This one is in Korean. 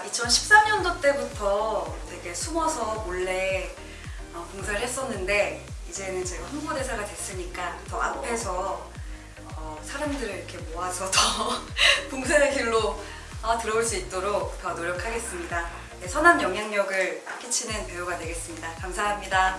2013년도 때부터 되게 숨어서 몰래 어, 봉사를 했었는데 이제는 제가 홍보대사가 됐으니까 더 앞에서 어, 사람들을 이렇게 모아서 더 봉사의 길로 어, 들어올 수 있도록 더 노력하겠습니다. 네, 선한 영향력을 끼치는 배우가 되겠습니다. 감사합니다.